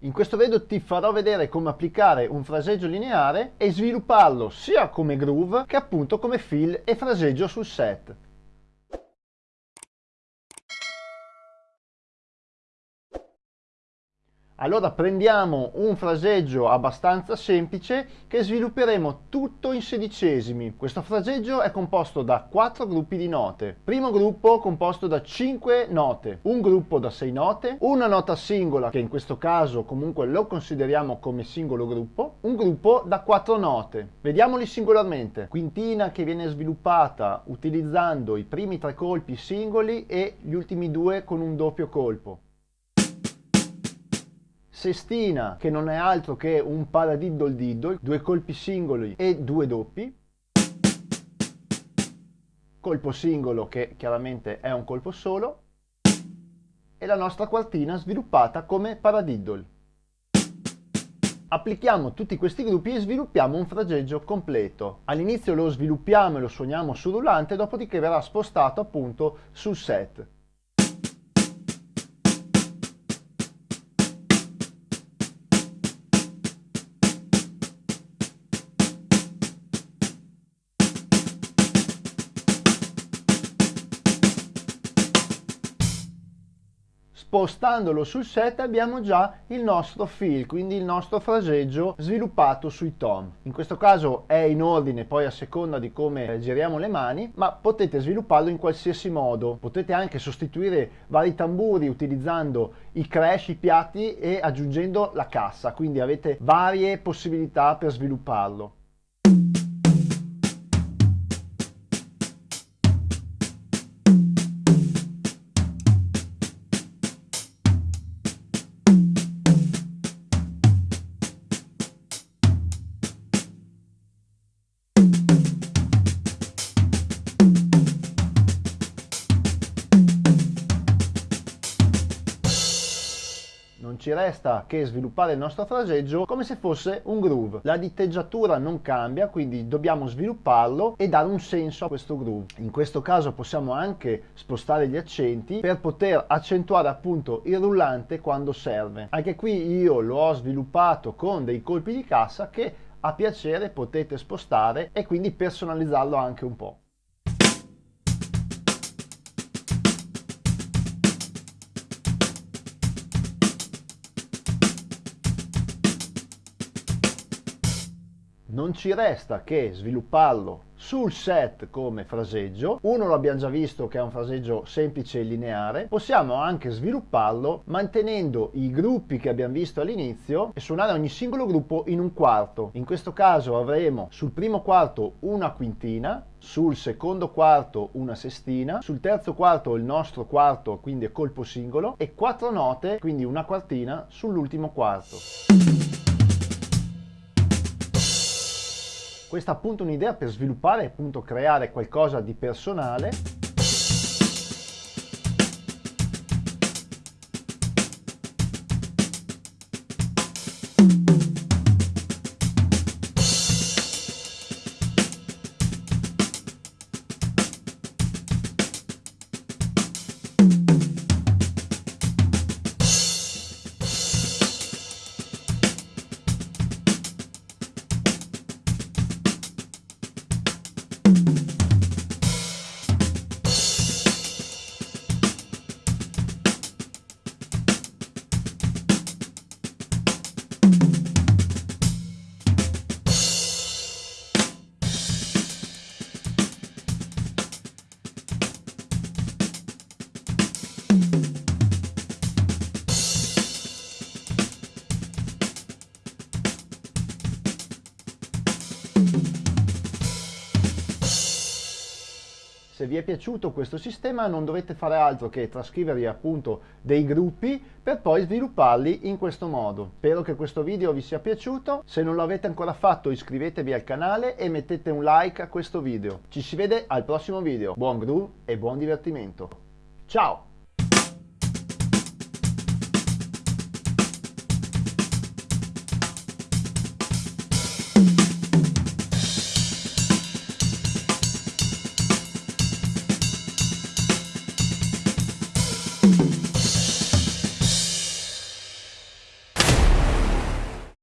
In questo video ti farò vedere come applicare un fraseggio lineare e svilupparlo sia come groove che appunto come fill e fraseggio sul set. Allora prendiamo un fraseggio abbastanza semplice che svilupperemo tutto in sedicesimi. Questo fraseggio è composto da quattro gruppi di note. Primo gruppo composto da 5 note, un gruppo da 6 note, una nota singola che in questo caso comunque lo consideriamo come singolo gruppo, un gruppo da 4 note. Vediamoli singolarmente. Quintina che viene sviluppata utilizzando i primi tre colpi singoli e gli ultimi due con un doppio colpo sestina che non è altro che un paradiddle diddle, due colpi singoli e due doppi, colpo singolo che chiaramente è un colpo solo, e la nostra quartina sviluppata come paradiddle. Applichiamo tutti questi gruppi e sviluppiamo un fraseggio completo. All'inizio lo sviluppiamo e lo suoniamo sul rullante, dopodiché verrà spostato appunto sul set. Spostandolo sul set abbiamo già il nostro fill, quindi il nostro fraseggio sviluppato sui tom. In questo caso è in ordine poi a seconda di come giriamo le mani, ma potete svilupparlo in qualsiasi modo. Potete anche sostituire vari tamburi utilizzando i crash, i piatti e aggiungendo la cassa, quindi avete varie possibilità per svilupparlo. Non ci resta che sviluppare il nostro fraseggio come se fosse un groove. La diteggiatura non cambia, quindi dobbiamo svilupparlo e dare un senso a questo groove. In questo caso possiamo anche spostare gli accenti per poter accentuare appunto il rullante quando serve. Anche qui io lo ho sviluppato con dei colpi di cassa che a piacere potete spostare e quindi personalizzarlo anche un po'. Non ci resta che svilupparlo sul set come fraseggio. Uno lo abbiamo già visto che è un fraseggio semplice e lineare. Possiamo anche svilupparlo mantenendo i gruppi che abbiamo visto all'inizio e suonare ogni singolo gruppo in un quarto. In questo caso avremo sul primo quarto una quintina sul secondo quarto una sestina sul terzo quarto il nostro quarto quindi colpo singolo e quattro note quindi una quartina sull'ultimo quarto questa è appunto un'idea per sviluppare e creare qualcosa di personale Se vi è piaciuto questo sistema non dovete fare altro che trascrivervi appunto dei gruppi per poi svilupparli in questo modo. Spero che questo video vi sia piaciuto, se non l'avete ancora fatto iscrivetevi al canale e mettete un like a questo video. Ci si vede al prossimo video, buon groove e buon divertimento. Ciao!